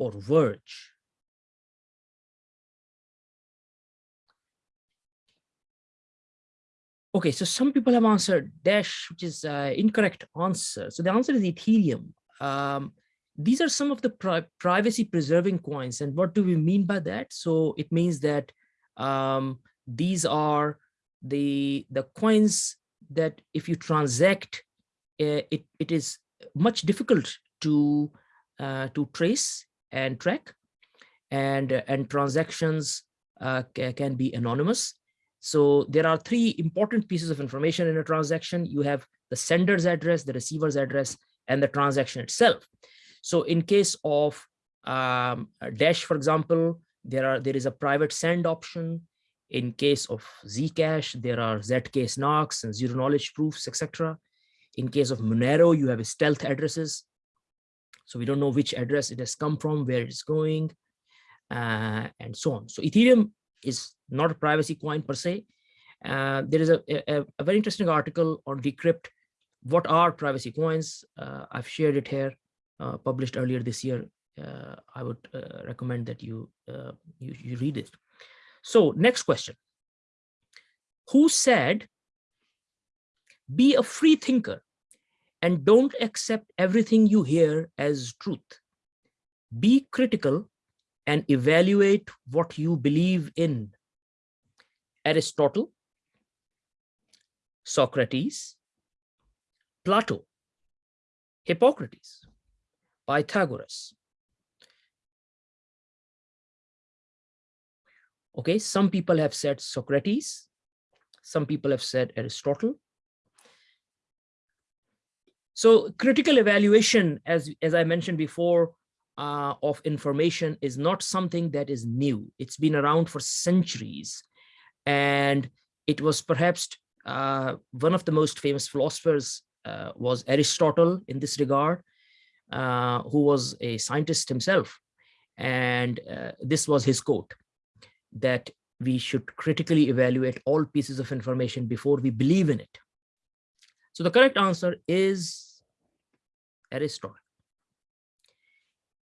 or Verge? Okay, so some people have answered Dash, which is uh, incorrect answer. So the answer is Ethereum. Um, these are some of the pri privacy preserving coins. And what do we mean by that? So it means that um, these are the, the coins that if you transact, uh, it, it is much difficult to, uh, to trace and track and, and transactions uh, can be anonymous so there are three important pieces of information in a transaction. You have the sender's address, the receiver's address, and the transaction itself. So in case of um, Dash, for example, there are there is a private send option. In case of Zcash, there are ZK snarks and zero knowledge proofs, etc. In case of Monero, you have stealth addresses. So we don't know which address it has come from, where it's going, uh, and so on. So Ethereum is not a privacy coin per se. Uh, there is a, a, a, very interesting article on Decrypt. What are privacy coins? Uh, I've shared it here, uh, published earlier this year. Uh, I would uh, recommend that you, uh, you, you read it. So next question. Who said, be a free thinker and don't accept everything you hear as truth. Be critical and evaluate what you believe in. Aristotle, Socrates, Plato, Hippocrates, Pythagoras. Okay, some people have said Socrates, some people have said Aristotle. So critical evaluation, as, as I mentioned before, uh, of information is not something that is new. It's been around for centuries. And it was perhaps uh, one of the most famous philosophers uh, was Aristotle in this regard, uh, who was a scientist himself. And uh, this was his quote, that we should critically evaluate all pieces of information before we believe in it. So the correct answer is Aristotle.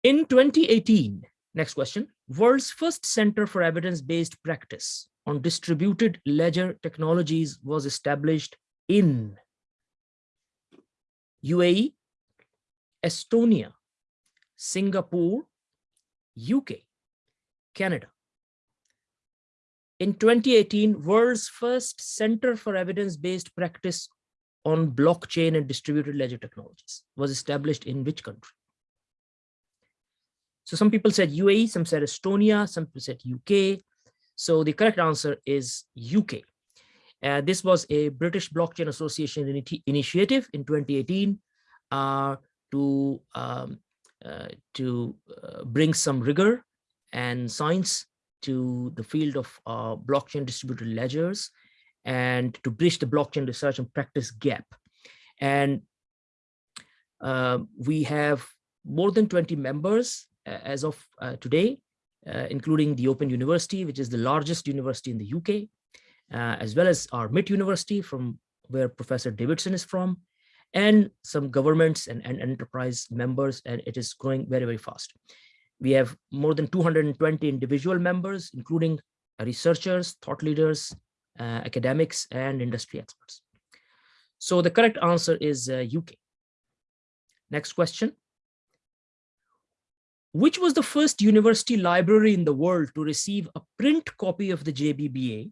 In 2018, next question, world's first center for evidence-based practice on distributed ledger technologies was established in UAE, Estonia, Singapore, UK, Canada. In 2018, world's first center for evidence-based practice on blockchain and distributed ledger technologies was established in which country? So some people said UAE, some said Estonia, some people said UK. So the correct answer is UK. Uh, this was a British Blockchain Association initiative in 2018 uh, to, um, uh, to uh, bring some rigor and science to the field of uh, blockchain distributed ledgers and to bridge the blockchain research and practice gap. And uh, we have more than 20 members as of uh, today, uh, including the Open University, which is the largest university in the UK, uh, as well as RMIT University from where Professor Davidson is from, and some governments and, and enterprise members, and it is growing very, very fast. We have more than 220 individual members, including researchers, thought leaders, uh, academics, and industry experts. So the correct answer is uh, UK. Next question. Which was the first university library in the world to receive a print copy of the JBBA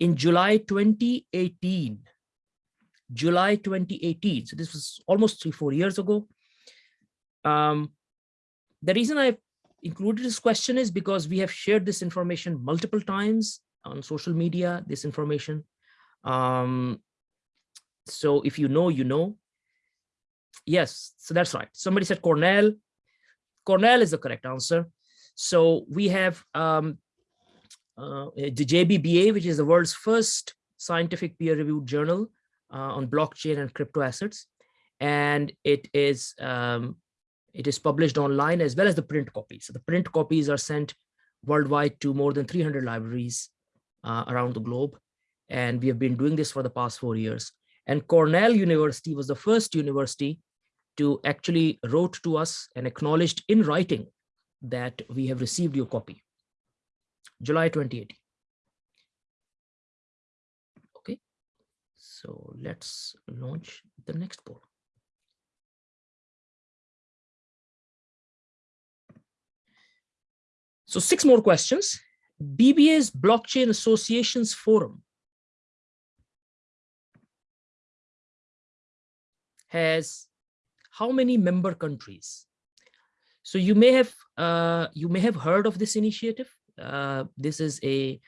in July 2018? July 2018. So this was almost three, four years ago. Um, the reason I included this question is because we have shared this information multiple times on social media, this information. Um, so if you know, you know. Yes, so that's right. Somebody said Cornell. Cornell is the correct answer. So we have um, uh, the JBBA, which is the world's first scientific peer-reviewed journal uh, on blockchain and crypto assets. And it is um, it is published online as well as the print copies. So the print copies are sent worldwide to more than 300 libraries uh, around the globe. And we have been doing this for the past four years. And Cornell University was the first university to actually wrote to us and acknowledged in writing that we have received your copy. July 2018. Okay, so let's launch the next poll. So six more questions. BBA's Blockchain Associations Forum has how many member countries? So you may have uh, you may have heard of this initiative. Uh, this is a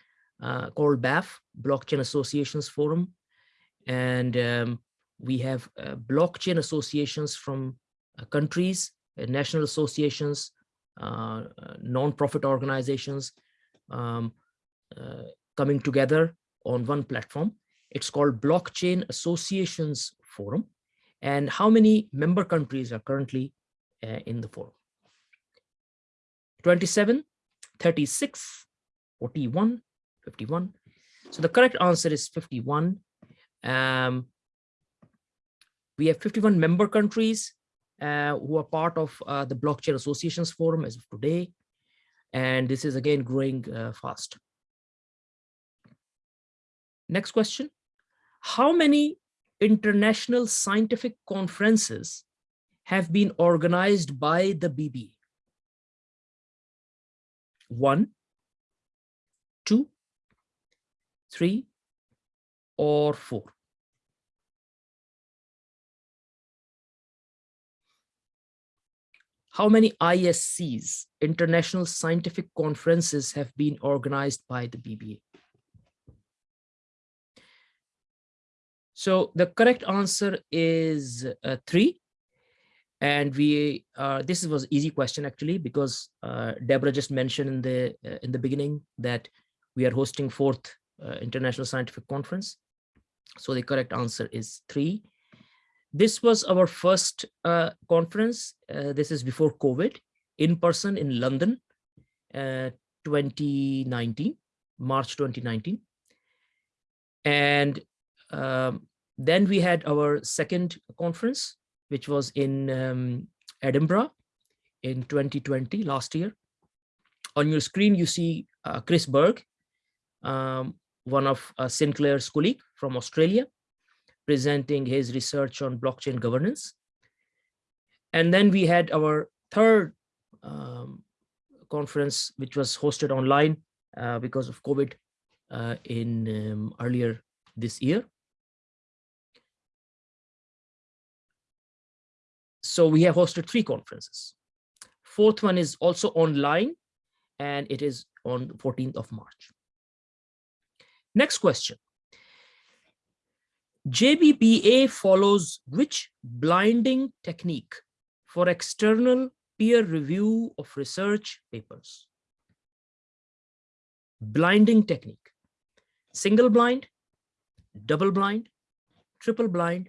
uh, called BAF Blockchain Associations Forum, and um, we have uh, blockchain associations from uh, countries, uh, national associations, non-profit organizations um, coming together on one platform. It's called Blockchain Associations Forum and how many member countries are currently uh, in the forum. 27, 36, 41, 51. So the correct answer is 51. Um, we have 51 member countries uh, who are part of uh, the Blockchain Associations Forum as of today. And this is again growing uh, fast. Next question. How many international scientific conferences have been organized by the BB. One, two, three, or four. How many ISCs, International Scientific Conferences, have been organized by the BBA? So the correct answer is uh, three. And we, uh, this was easy question actually, because uh, Deborah just mentioned in the, uh, in the beginning that we are hosting fourth uh, International Scientific Conference. So the correct answer is three. This was our first uh, conference. this is before COVID in person in London, 2019, March 2019. And um, then we had our second conference, which was in um, Edinburgh in 2020, last year. On your screen, you see uh, Chris Berg, um, one of uh, Sinclair's colleague from Australia, presenting his research on blockchain governance. And then we had our third um, conference, which was hosted online uh, because of COVID uh, in um, earlier this year. So we have hosted three conferences. Fourth one is also online and it is on 14th of March. Next question. JBBA follows which blinding technique for external peer review of research papers? Blinding technique, single blind, double blind, triple blind,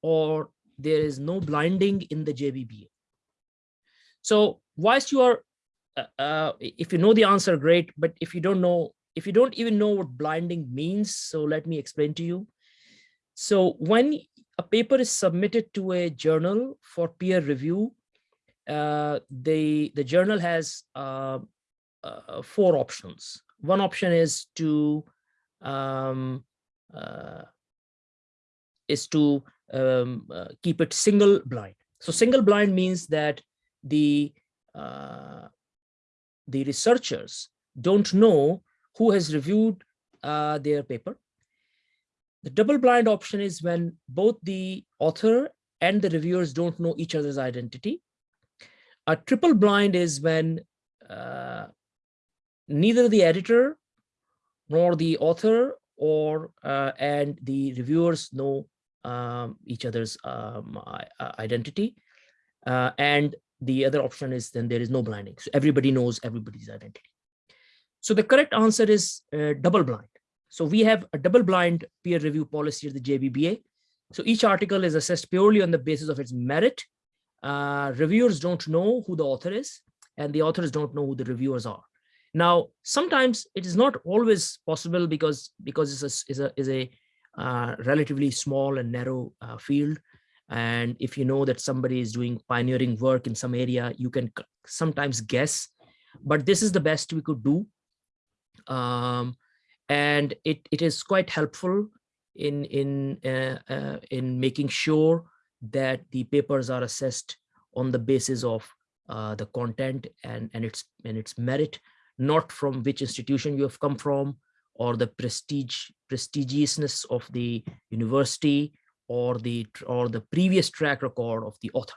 or there is no blinding in the JBBA. So whilst you are, uh, uh, if you know the answer, great, but if you don't know, if you don't even know what blinding means, so let me explain to you. So when a paper is submitted to a journal for peer review, uh, the, the journal has uh, uh, four options. One option is to um, uh, is to um, uh, keep it single blind. So single blind means that the uh, the researchers don't know who has reviewed uh, their paper. The double blind option is when both the author and the reviewers don't know each other's identity. A triple blind is when uh, neither the editor nor the author or uh, and the reviewers know um, each other's um, identity. Uh, and the other option is then there is no blinding. So everybody knows everybody's identity. So the correct answer is uh, double blind. So we have a double blind peer review policy at the JBBA. So each article is assessed purely on the basis of its merit. Uh, reviewers don't know who the author is and the authors don't know who the reviewers are. Now, sometimes it is not always possible because because it's a, a, is a uh, relatively small and narrow uh, field. And if you know that somebody is doing pioneering work in some area, you can sometimes guess, but this is the best we could do. Um, and it, it is quite helpful in, in, uh, uh, in making sure that the papers are assessed on the basis of uh, the content and, and, its, and its merit, not from which institution you have come from or the prestige prestigiousness of the university or the or the previous track record of the author.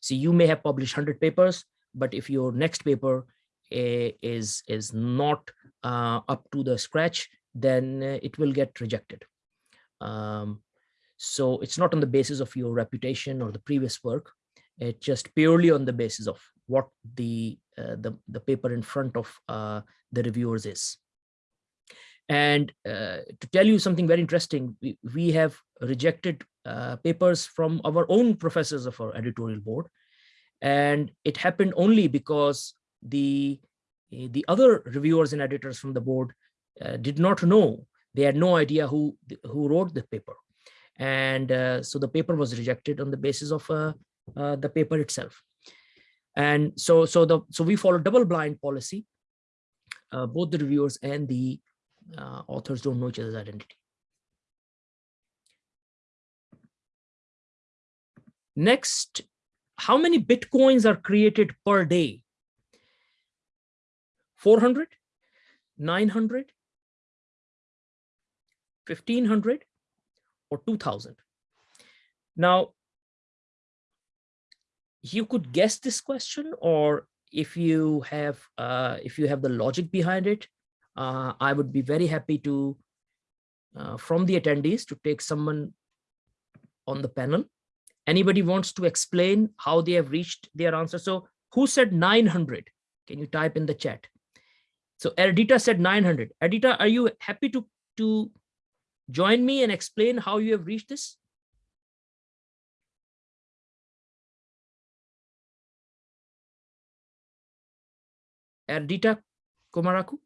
So you may have published 100 papers, but if your next paper uh, is is not uh, up to the scratch, then uh, it will get rejected. Um, so it's not on the basis of your reputation or the previous work. It's just purely on the basis of what the uh, the, the paper in front of uh, the reviewers is. And uh, to tell you something very interesting, we, we have rejected uh, papers from our own professors of our editorial board. And it happened only because the, the other reviewers and editors from the board uh, did not know. They had no idea who, who wrote the paper. And uh, so the paper was rejected on the basis of uh, uh, the paper itself. And so, so, the, so we follow double blind policy. both the reviewers and the uh, authors don't know each other's identity. Next, how many Bitcoins are created per day? 400, 900, 1500, or 2000? Now, you could guess this question, or if you have uh, if you have the logic behind it, uh, I would be very happy to, uh, from the attendees, to take someone on the panel. Anybody wants to explain how they have reached their answer? So who said 900? Can you type in the chat? So Erdita said 900. Erdita, are you happy to, to join me and explain how you have reached this? Erdita Komaraku?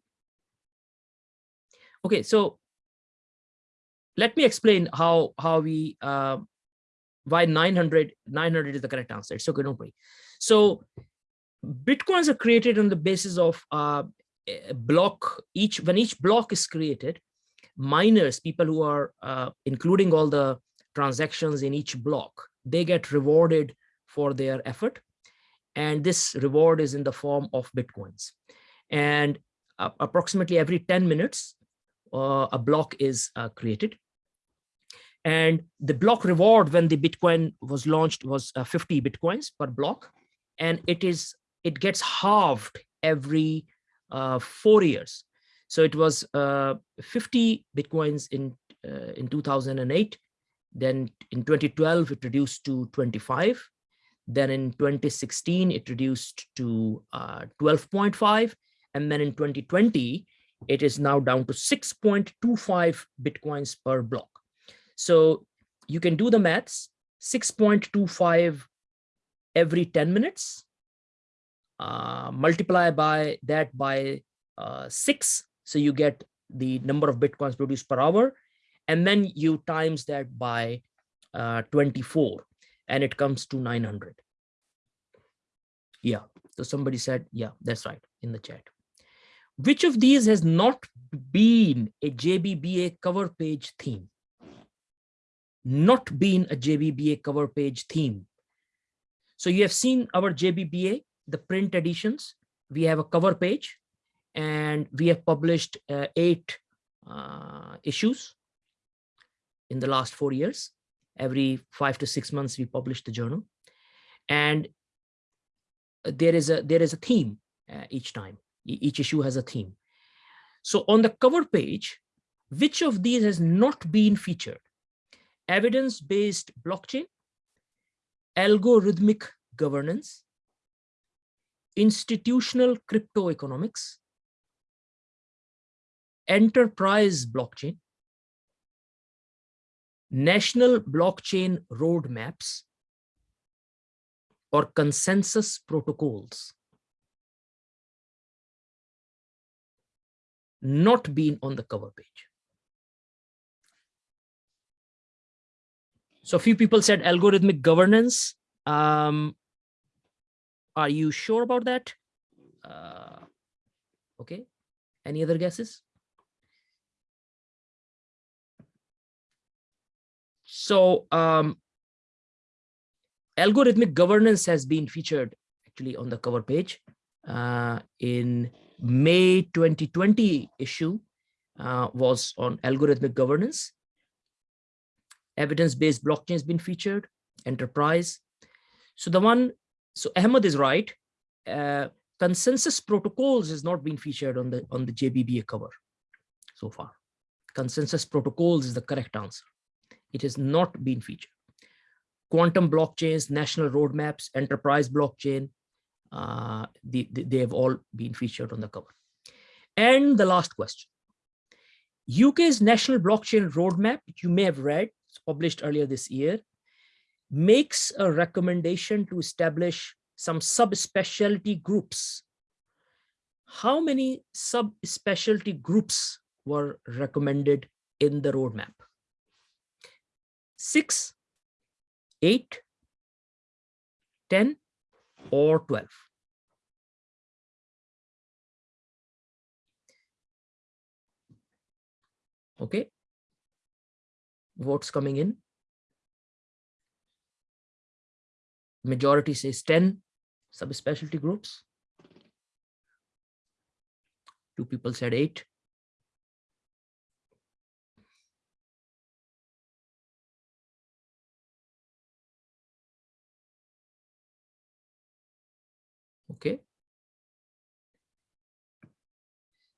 Okay, so let me explain how how we uh, why 900 900 is the correct answer. It's okay, don't worry. So bitcoins are created on the basis of uh, block. Each when each block is created, miners, people who are uh, including all the transactions in each block, they get rewarded for their effort, and this reward is in the form of bitcoins. And uh, approximately every 10 minutes, a block is uh, created. And the block reward when the Bitcoin was launched was uh, 50 Bitcoins per block. And it is it gets halved every uh, four years. So it was uh, 50 Bitcoins in, uh, in 2008. Then in 2012, it reduced to 25. Then in 2016, it reduced to 12.5. And then in 2020, it is now down to 6.25 bitcoins per block. So you can do the maths, 6.25 every 10 minutes, uh, multiply by that by uh, six. So you get the number of bitcoins produced per hour. And then you times that by uh, 24 and it comes to 900. Yeah, so somebody said, yeah, that's right in the chat. Which of these has not been a JBBA cover page theme? Not been a JBBA cover page theme. So you have seen our JBBA, the print editions. We have a cover page and we have published uh, eight uh, issues in the last four years. Every five to six months, we publish the journal. And there is a there is a theme uh, each time each issue has a theme. So on the cover page, which of these has not been featured? Evidence-based blockchain, algorithmic governance, institutional crypto economics, enterprise blockchain, national blockchain roadmaps, or consensus protocols. Not been on the cover page. So a few people said algorithmic governance. Um, are you sure about that? Uh, okay. Any other guesses? So um, algorithmic governance has been featured actually on the cover page uh, in May 2020 issue uh, was on algorithmic governance. Evidence-based blockchain has been featured, enterprise. So the one, so Ahmed is right. Uh, consensus protocols has not been featured on the on the JBBA cover so far. Consensus protocols is the correct answer. It has not been featured. Quantum blockchains, national roadmaps, enterprise blockchain, uh, the, the, they have all been featured on the cover. And the last question. UK's national blockchain roadmap, you may have read, published earlier this year, makes a recommendation to establish some subspecialty groups. How many subspecialty groups were recommended in the roadmap? Six, eight, 10, or 12? Okay. Votes coming in. Majority says 10 subspecialty groups. Two people said eight. Okay.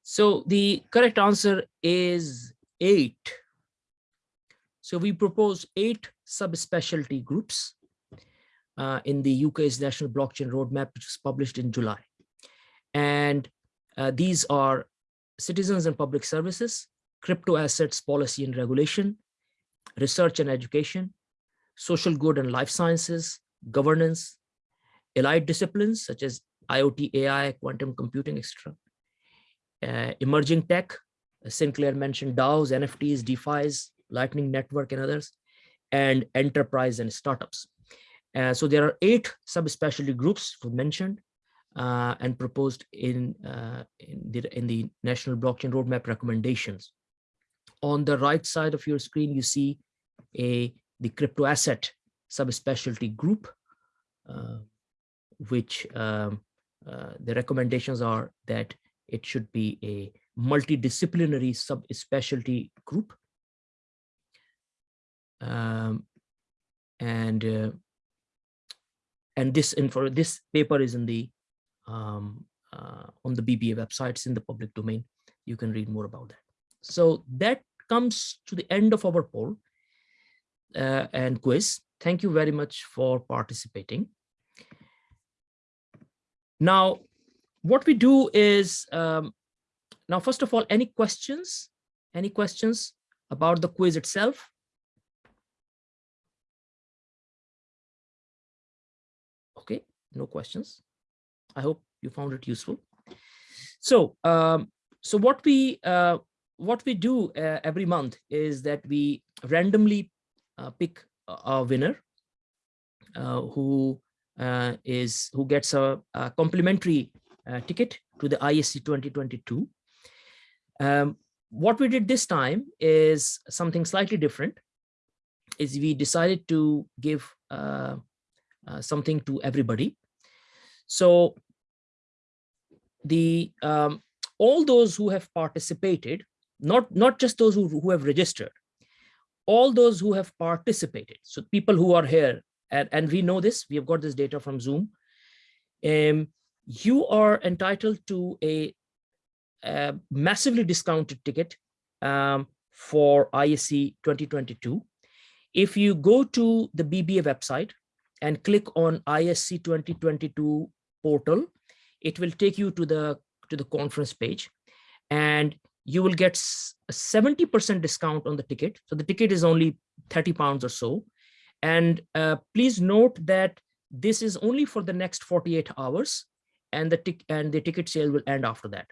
So the correct answer is eight. So we propose eight subspecialty groups uh, in the UK's National Blockchain Roadmap, which was published in July. And uh, these are citizens and public services, crypto assets policy and regulation, research and education, social good and life sciences, governance, allied disciplines such as IoT, AI, quantum computing, etc. Uh, emerging tech, Sinclair mentioned DAOs, NFTs, DeFi's, Lightning Network and others, and enterprise and startups. Uh, so there are eight subspecialty groups mentioned uh, and proposed in, uh, in, the, in the National Blockchain Roadmap recommendations. On the right side of your screen, you see a the crypto asset subspecialty group, uh, which um, uh, the recommendations are that it should be a multidisciplinary subspecialty group. Um, and uh, and this and for this paper is in the um, uh, on the BBA website, it's in the public domain. You can read more about that. So that comes to the end of our poll uh, and quiz. Thank you very much for participating. Now, what we do is, um, now, first of all, any questions? Any questions about the quiz itself? Okay, no questions. I hope you found it useful. So, um, so what we uh, what we do uh, every month is that we randomly uh, pick a winner uh, who uh, is who gets a, a complimentary uh, ticket to the ISC 2022. Um, what we did this time is something slightly different is we decided to give uh, uh, something to everybody. So the um, all those who have participated, not, not just those who, who have registered, all those who have participated. So people who are here and, and we know this, we have got this data from Zoom. Um, you are entitled to a, a massively discounted ticket um, for ISC 2022. If you go to the BBA website and click on ISC 2022 portal, it will take you to the to the conference page and you will get a 70% discount on the ticket. So the ticket is only 30 pounds or so. And uh, please note that this is only for the next 48 hours and the, and the ticket sale will end after that.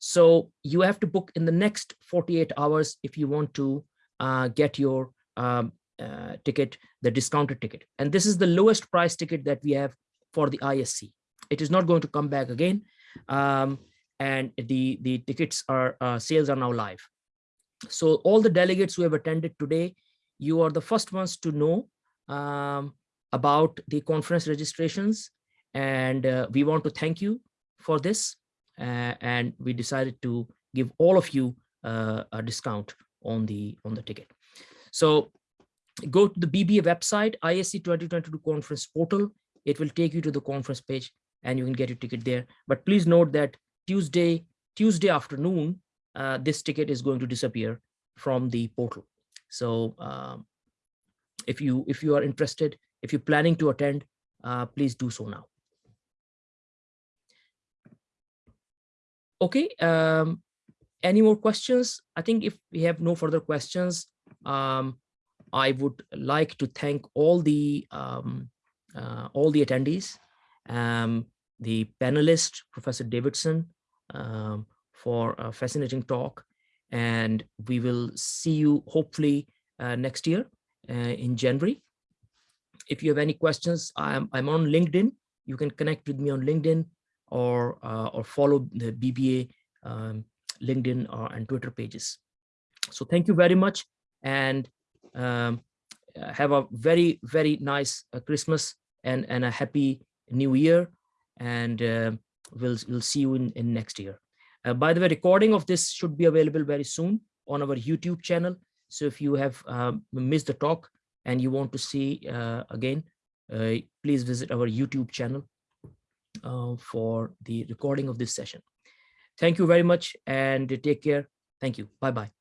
So you have to book in the next 48 hours if you want to uh, get your um, uh, ticket, the discounted ticket. And this is the lowest price ticket that we have for the ISC. It is not going to come back again. Um, and the, the tickets are, uh, sales are now live. So all the delegates who have attended today, you are the first ones to know um, about the conference registrations. And uh, we want to thank you for this. Uh, and we decided to give all of you uh, a discount on the on the ticket. So go to the BBA website, ISC 2022 conference portal. It will take you to the conference page and you can get your ticket there. But please note that Tuesday, Tuesday afternoon, uh, this ticket is going to disappear from the portal. So um, if you if you are interested, if you're planning to attend, uh, please do so now. Okay, um, any more questions? I think if we have no further questions, um, I would like to thank all the um, uh, all the attendees, um, the panelist, Professor Davidson, um, for a fascinating talk. And we will see you hopefully uh, next year in January. If you have any questions, I'm, I'm on LinkedIn. You can connect with me on LinkedIn or, uh, or follow the BBA um, LinkedIn uh, and Twitter pages. So thank you very much. And um, have a very, very nice uh, Christmas and, and a happy new year. And uh, we'll, we'll see you in, in next year. Uh, by the way, recording of this should be available very soon on our YouTube channel. So if you have um, missed the talk and you want to see uh, again, uh, please visit our YouTube channel uh, for the recording of this session. Thank you very much and take care. Thank you. Bye-bye.